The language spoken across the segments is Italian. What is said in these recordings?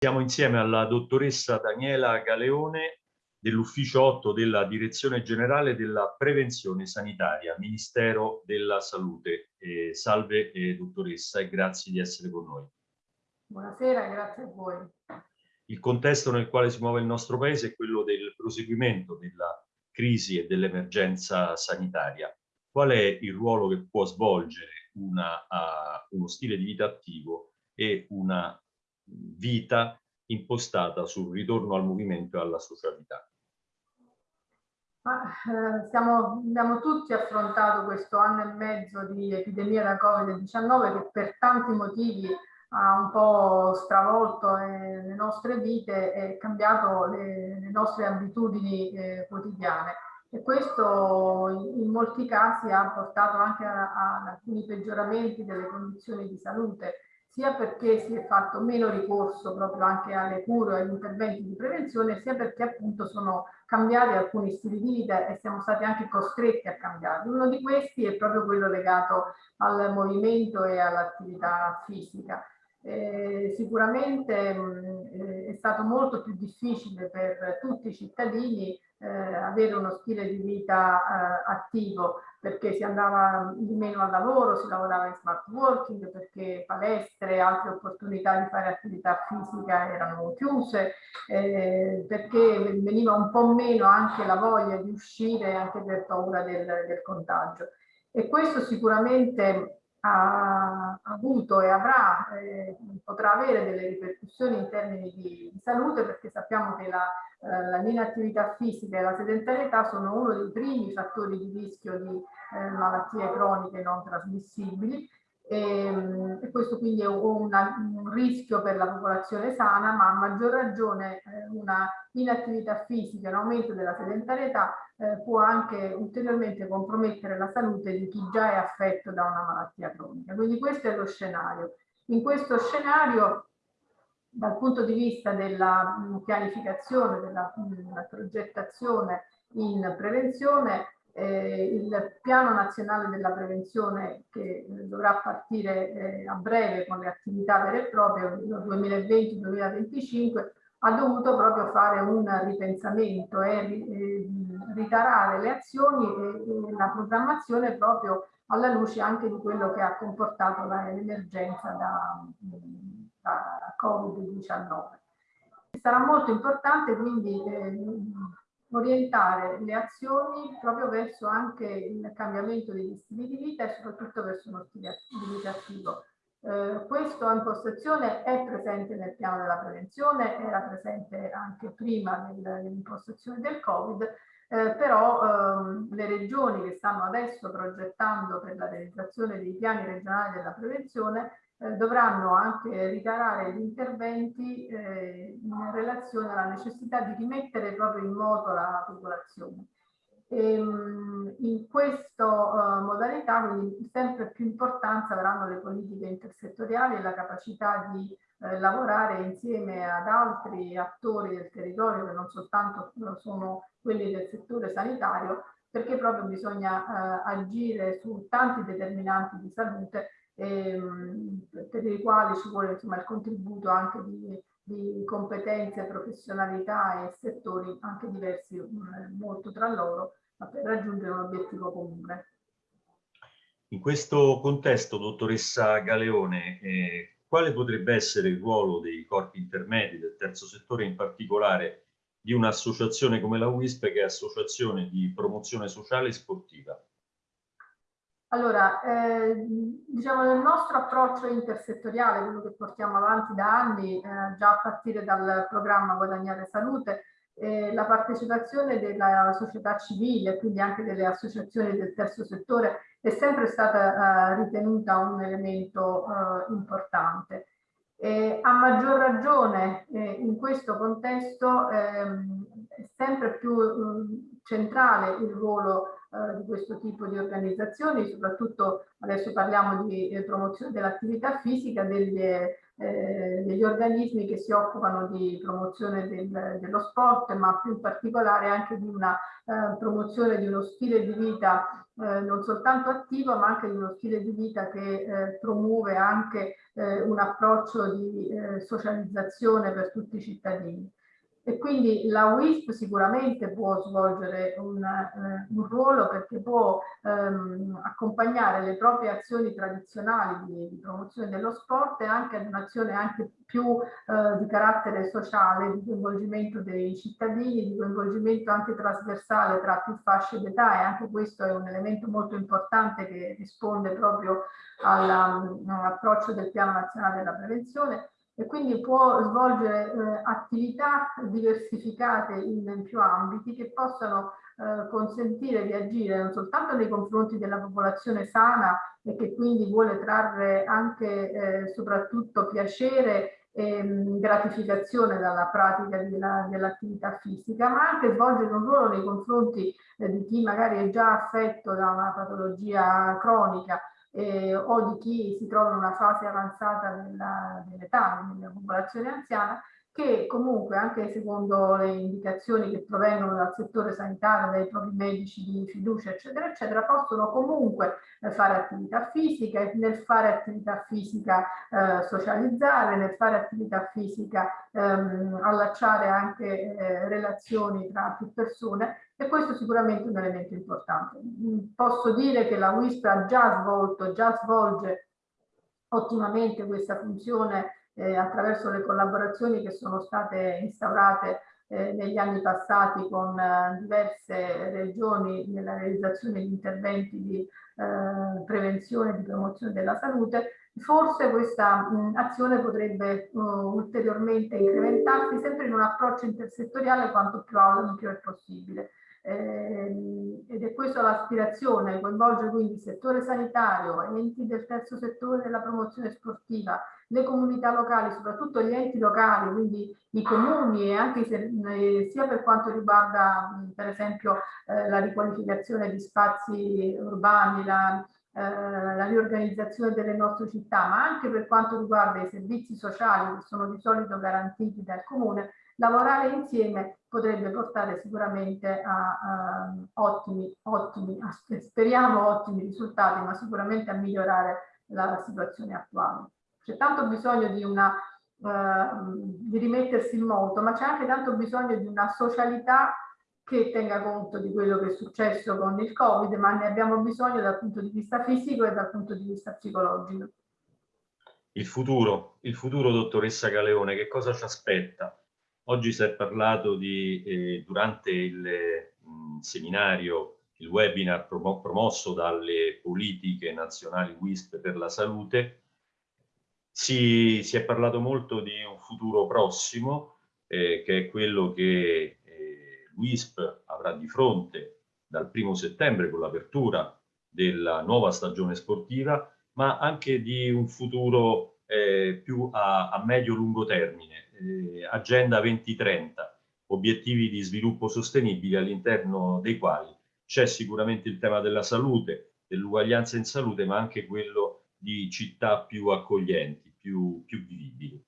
Siamo insieme alla dottoressa Daniela Galeone dell'ufficio 8 della Direzione Generale della Prevenzione Sanitaria, Ministero della Salute. Eh, salve eh, dottoressa e grazie di essere con noi. Buonasera, grazie a voi. Il contesto nel quale si muove il nostro Paese è quello del proseguimento della crisi e dell'emergenza sanitaria. Qual è il ruolo che può svolgere una, uh, uno stile di vita attivo e una vita impostata sul ritorno al movimento e alla socialità. Ma, eh, siamo, abbiamo tutti affrontato questo anno e mezzo di epidemia da Covid-19 che per tanti motivi ha un po' stravolto eh, le nostre vite e cambiato le, le nostre abitudini eh, quotidiane. E questo in molti casi ha portato anche ad alcuni peggioramenti delle condizioni di salute sia perché si è fatto meno ricorso proprio anche alle cure e agli interventi di prevenzione, sia perché appunto sono cambiati alcuni stili di vita e siamo stati anche costretti a cambiarli. Uno di questi è proprio quello legato al movimento e all'attività fisica. Eh, sicuramente mh, è stato molto più difficile per tutti i cittadini eh, avere uno stile di vita eh, attivo perché si andava di meno al lavoro, si lavorava in smart working, perché palestre e altre opportunità di fare attività fisica erano chiuse, eh, perché veniva un po' meno anche la voglia di uscire anche per paura del, del contagio. E questo sicuramente ha avuto e avrà, eh, potrà avere delle ripercussioni in termini di, di salute perché sappiamo che la, eh, la inattività fisica e la sedentarietà sono uno dei primi fattori di rischio di eh, malattie croniche non trasmissibili e, ehm, e questo quindi è una, un rischio per la popolazione sana, ma a maggior ragione eh, una inattività fisica, un aumento della sedentarietà eh, può anche ulteriormente compromettere la salute di chi già è affetto da una malattia cronica. Quindi questo è lo scenario. In questo scenario dal punto di vista della pianificazione, della, della progettazione in prevenzione, eh, il piano nazionale della prevenzione che eh, dovrà partire eh, a breve con le attività vere e proprie 2020-2025 ha dovuto proprio fare un ripensamento e eh, ritarare le azioni e, e, la programmazione proprio alla luce anche di quello che ha comportato l'emergenza da, da Covid-19. Sarà molto importante quindi eh, orientare le azioni proprio verso anche il cambiamento degli stili di vita e soprattutto verso uno stile di vita attivo. Eh, questa impostazione è presente nel piano della prevenzione, era presente anche prima dell'impostazione del Covid, eh, però ehm, le regioni che stanno adesso progettando per la realizzazione dei piani regionali della prevenzione eh, dovranno anche ritarare gli interventi eh, in relazione alla necessità di rimettere proprio in moto la popolazione. E, ehm, in questa uh, modalità quindi sempre più importanza avranno le politiche intersettoriali e la capacità di eh, lavorare insieme ad altri attori del territorio che non soltanto sono quelli del settore sanitario perché proprio bisogna eh, agire su tanti determinanti di salute ehm, per i quali ci vuole insomma, il contributo anche di, di competenze, professionalità e settori anche diversi eh, molto tra loro per raggiungere un obiettivo comune. In questo contesto, dottoressa Galeone, eh, quale potrebbe essere il ruolo dei corpi intermedi del terzo settore, in particolare di un'associazione come la WISP, che è Associazione di Promozione Sociale e Sportiva? Allora, eh, diciamo nel nostro approccio intersettoriale, quello che portiamo avanti da anni, eh, già a partire dal programma Guadagnare Salute, eh, la partecipazione della società civile, quindi anche delle associazioni del terzo settore, è sempre stata eh, ritenuta un elemento eh, importante. a maggior ragione eh, in questo contesto ehm, sempre più centrale il ruolo eh, di questo tipo di organizzazioni, soprattutto adesso parliamo di eh, promozione dell'attività fisica, delle, eh, degli organismi che si occupano di promozione del, dello sport, ma più in particolare anche di una eh, promozione di uno stile di vita eh, non soltanto attivo, ma anche di uno stile di vita che promuove anche un approccio di socializzazione per tutti i cittadini e quindi la WISP sicuramente può svolgere un, eh, un ruolo perché può ehm, accompagnare le proprie azioni tradizionali di, di, promozione dello sport e anche ad un'azione anche più eh, di carattere sociale, di coinvolgimento dei cittadini, di coinvolgimento anche trasversale tra più fasce d'età e anche questo è un elemento molto importante che risponde proprio all'approccio del piano nazionale della prevenzione e quindi può svolgere eh, attività diversificate in, più ambiti che possano eh, consentire di agire non soltanto nei confronti della popolazione sana e che quindi vuole trarre anche eh, soprattutto piacere e mh, gratificazione dalla pratica dell'attività dell fisica, ma anche svolgere un ruolo nei confronti eh, di chi magari è già affetto da una patologia cronica eh, o di chi si trova in una fase avanzata dell'età, nella popolazione anziana, che comunque anche secondo le indicazioni che provengono dal settore sanitario, dai propri medici di fiducia, eccetera, eccetera, possono comunque eh, fare attività fisica e nel fare attività fisica eh, socializzare, nel fare attività fisica ehm, allacciare anche eh, relazioni tra più persone e questo sicuramente è un elemento importante. Mm, posso dire che la WISP ha già svolto, già svolge ottimamente questa funzione eh, attraverso le collaborazioni che sono state instaurate eh, negli anni passati con eh, diverse regioni nella realizzazione di interventi di eh, prevenzione e di promozione della salute, forse questa mh, azione potrebbe uh, ulteriormente incrementarsi sempre in un approccio intersettoriale quanto più ampio è possibile. Eh, ed è questa l'aspirazione, coinvolge quindi il settore sanitario, enti del terzo settore della promozione sportiva, le comunità locali, soprattutto gli enti locali, quindi i comuni e anche eh, sia per quanto riguarda per esempio eh, la riqualificazione di spazi urbani, la, eh, la riorganizzazione delle nostre città, ma anche per quanto riguarda i servizi sociali che sono di solito garantiti dal comune, lavorare insieme potrebbe portare sicuramente a, a ottimi, ottimi, speriamo ottimi risultati, ma sicuramente a migliorare la situazione attuale. C'è tanto bisogno di, una, uh, di rimettersi in moto, ma c'è anche tanto bisogno di una socialità che tenga conto di quello che è successo con il Covid, ma ne abbiamo bisogno dal punto di vista fisico e dal punto di vista psicologico. Il futuro, il futuro dottoressa Galeone, che cosa ci aspetta? Oggi si è parlato di, eh, durante il mh, seminario, il webinar promo promosso dalle politiche nazionali WISP per la salute, si, si è parlato molto di un futuro prossimo, eh, che è quello che eh, WISP avrà di fronte dal primo settembre con l'apertura della nuova stagione sportiva, ma anche di un futuro eh, più a, a medio-lungo termine, eh, Agenda 2030, obiettivi di sviluppo sostenibile all'interno dei quali c'è sicuramente il tema della salute, dell'uguaglianza in salute, ma anche quello di città più accoglienti, più, più vivibili.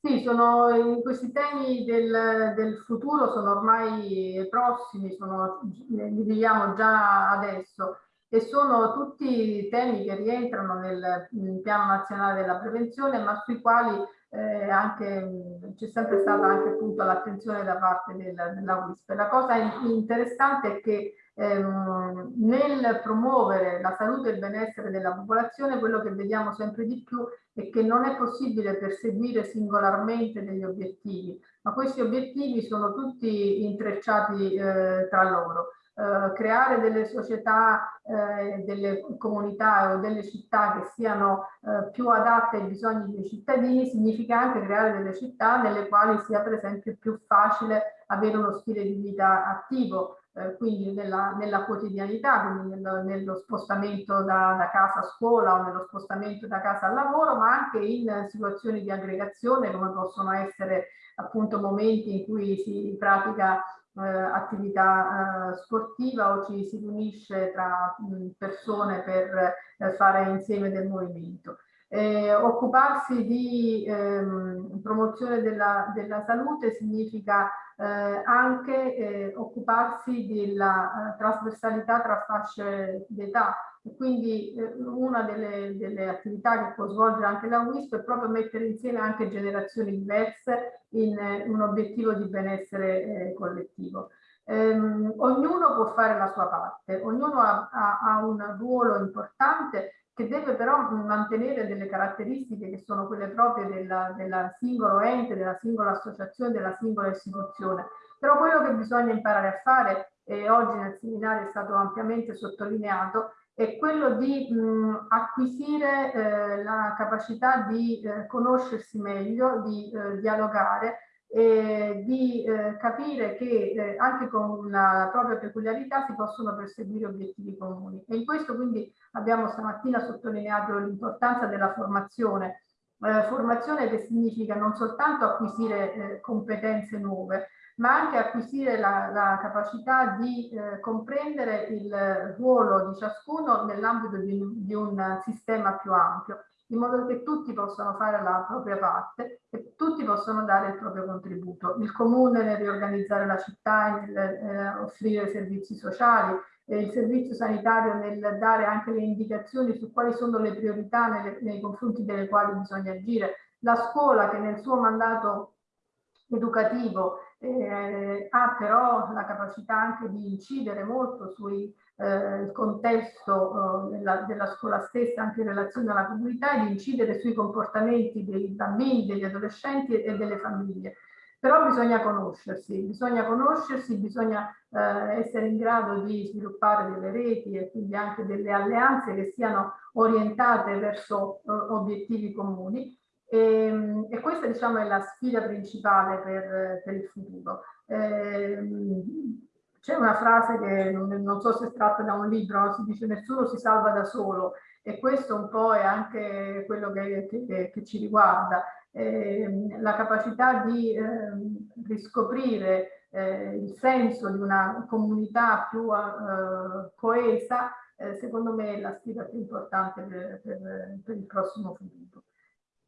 Sì, sono, questi temi del, del, futuro sono ormai prossimi, sono, li viviamo già adesso e sono tutti temi che rientrano nel, nel piano nazionale della prevenzione ma sui quali eh, c'è sempre stata anche l'attenzione da parte del, della WISP. La cosa interessante è che ehm, nel promuovere la salute e il benessere della popolazione quello che vediamo sempre di più è che non è possibile perseguire singolarmente degli obiettivi, ma questi obiettivi sono tutti intrecciati eh, tra loro. Eh, creare delle società, eh, delle comunità o delle città che siano eh, più adatte ai bisogni dei cittadini significa anche creare delle città nelle quali sia per esempio più facile avere uno stile di vita attivo, eh, quindi nella, nella, quotidianità, quindi nello, nello spostamento da, da, casa a scuola o nello spostamento da casa al lavoro, ma anche in situazioni di aggregazione come possono essere appunto momenti in cui si pratica eh, attività eh, sportiva o ci si riunisce tra mh, persone per eh, fare insieme del movimento. Eh, occuparsi di ehm, promozione della, della, salute significa eh, anche eh, occuparsi della trasversalità tra fasce d'età e quindi una delle, delle, attività che può svolgere anche la WISP è proprio mettere insieme anche generazioni diverse in un obiettivo di benessere collettivo. Um, ognuno può fare la sua parte, ognuno ha, ha, ha, un ruolo importante che deve però mantenere delle caratteristiche che sono quelle proprie della, della singolo ente, della singola associazione, della singola istituzione. Però quello che bisogna imparare a fare, e oggi nel seminario è stato ampiamente sottolineato, è quello di mh, acquisire eh, la capacità di eh, conoscersi meglio, di eh, dialogare, e di eh, capire che eh, anche con la propria peculiarità si possono perseguire obiettivi comuni. E in questo quindi abbiamo stamattina sottolineato l'importanza della formazione, eh, formazione che significa non soltanto acquisire eh, competenze nuove, ma anche acquisire la, la capacità di eh, comprendere il ruolo di ciascuno nell'ambito di, di un sistema più ampio in modo che tutti possano fare la propria parte e tutti possono dare il proprio contributo. Il comune nel riorganizzare la città, nel eh, offrire servizi sociali, eh, il servizio sanitario nel dare anche le indicazioni su quali sono le priorità nelle, nei confronti delle quali bisogna agire, la scuola che nel suo mandato educativo eh, ha però la capacità anche di incidere molto sui eh, il contesto eh, della, della, scuola stessa anche in relazione alla comunità e di incidere sui comportamenti dei bambini, degli adolescenti e delle famiglie. Però bisogna conoscersi, bisogna conoscersi, bisogna eh, essere in grado di sviluppare delle reti e quindi anche delle alleanze che siano orientate verso eh, obiettivi comuni e, ehm, e, questa diciamo è la sfida principale per, per il futuro. Eh, c'è una frase che non, so se è tratta da un libro, si dice nessuno si salva da solo e questo un po' è anche quello che, che, che ci riguarda, eh, la capacità di eh, riscoprire eh, il senso di una comunità più eh, coesa, eh, secondo me è la sfida più importante per, per, per il prossimo futuro.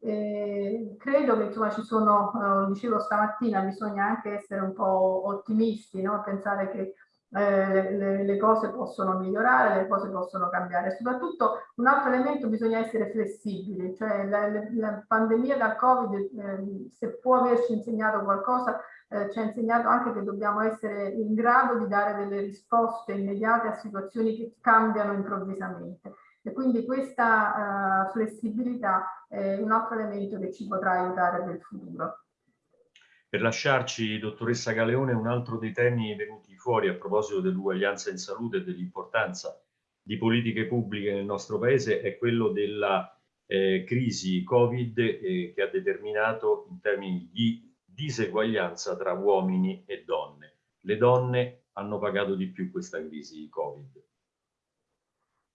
Eh, credo che insomma ci sono, eh, dicevo stamattina, bisogna anche essere un po' ottimisti, no? pensare che eh, le, le, cose possono migliorare, le cose possono cambiare. Soprattutto un altro elemento bisogna essere flessibili, cioè la, la, la pandemia da Covid, eh, se può averci insegnato qualcosa, eh, ci ha insegnato anche che dobbiamo essere in grado di dare delle risposte immediate a situazioni che cambiano improvvisamente. E quindi questa uh, flessibilità è un altro elemento che ci potrà aiutare nel futuro. Per lasciarci, dottoressa Galeone, un altro dei temi venuti fuori a proposito dell'uguaglianza in salute e dell'importanza di politiche pubbliche nel nostro paese è quello della eh, crisi Covid eh, che ha determinato in termini di diseguaglianza tra uomini e donne. Le donne hanno pagato di più questa crisi Covid.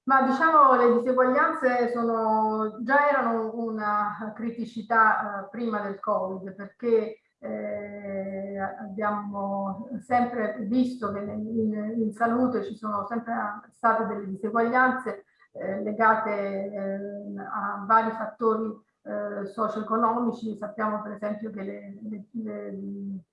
Ma diciamo le diseguaglianze sono, già erano una criticità eh, prima del Covid perché eh, abbiamo sempre visto che in, in, salute ci sono sempre state delle diseguaglianze eh, legate eh, a vari fattori eh, socio-economici. Sappiamo per esempio che le, le, le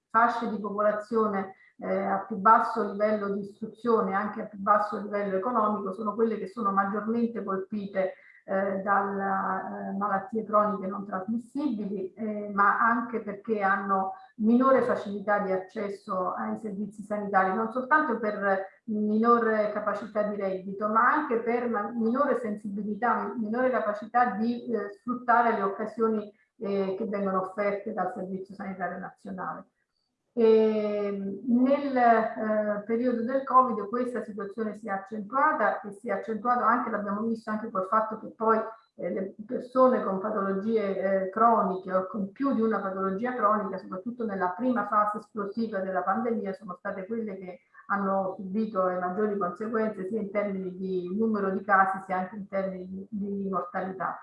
fasce di popolazione eh, a più basso livello di istruzione, anche a più basso livello economico, sono quelle che sono maggiormente colpite eh, dalle eh, malattie croniche non trasmissibili, eh, ma anche perché hanno minore facilità di accesso ai servizi sanitari, non soltanto per minore capacità di reddito, ma anche per minore sensibilità, minore capacità di eh, sfruttare le occasioni eh, che vengono offerte dal Servizio Sanitario Nazionale. E nel eh, periodo del Covid questa situazione si è accentuata e si è accentuata anche, l'abbiamo visto anche col fatto che poi eh, le persone con patologie eh, croniche o con più di una patologia cronica, soprattutto nella prima fase esplosiva della pandemia, sono state quelle che hanno subito le maggiori conseguenze sia in termini di numero di casi sia anche in termini di, di mortalità.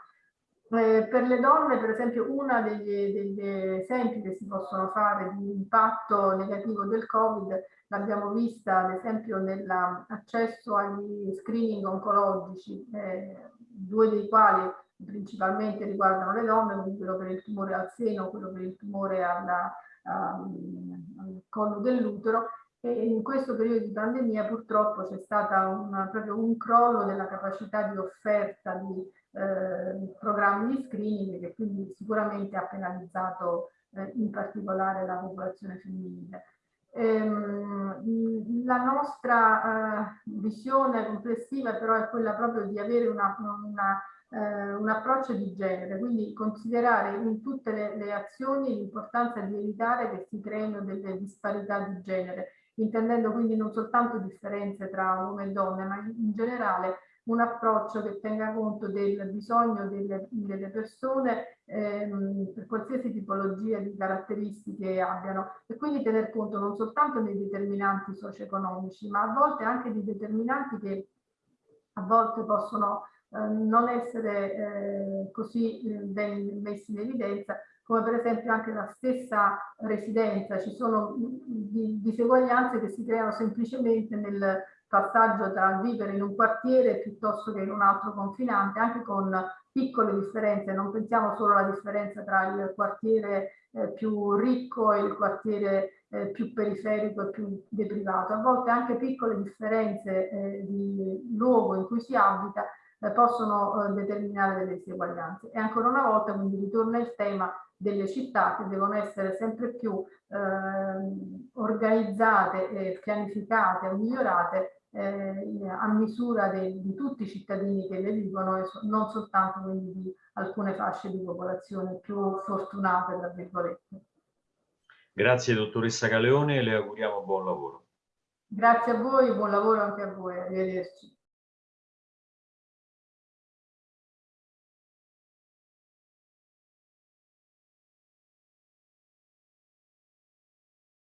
Eh, per le donne, per esempio, uno degli, degli, esempi che si possono fare di impatto negativo del Covid l'abbiamo vista ad esempio nell'accesso agli screening oncologici, eh, due dei quali principalmente riguardano le donne, quello per il tumore al seno, quello per il tumore alla, um, al collo dell'utero, e in questo periodo di pandemia purtroppo c'è stato proprio un crollo della capacità di offerta di eh, programmi di screening che quindi sicuramente ha penalizzato eh, in particolare la popolazione femminile. Ehm, la nostra eh, visione complessiva però è quella proprio di avere una, una, eh, un approccio di genere, quindi considerare in tutte le, le azioni l'importanza di evitare che si creino delle disparità di genere, intendendo quindi non soltanto differenze tra uomo e donne, ma in, in generale un approccio che tenga conto del bisogno delle, delle persone ehm, per qualsiasi tipologia di caratteristiche abbiano. E quindi tener conto non soltanto dei determinanti socio-economici ma a volte anche di determinanti che a volte possono eh, non essere eh, così eh, ben messi in evidenza come per esempio anche la stessa residenza, ci sono diseguaglianze che si creano semplicemente nel passaggio tra vivere in un quartiere piuttosto che in un altro confinante, anche con piccole differenze, non pensiamo solo alla differenza tra il quartiere eh, più ricco e il quartiere eh, più periferico e più deprivato, a volte anche piccole differenze eh, di luogo in cui si abita eh, possono eh, determinare delle diseguaglianze. E ancora una volta quindi ritorna il tema delle città che devono essere sempre più eh, organizzate, e pianificate e migliorate eh, a misura de, di tutti i cittadini che le vivono e so, non soltanto quindi di alcune fasce di popolazione più fortunate, tra virgolette. Grazie dottoressa Galeone e le auguriamo buon lavoro. Grazie a voi, buon lavoro anche a voi, arrivederci.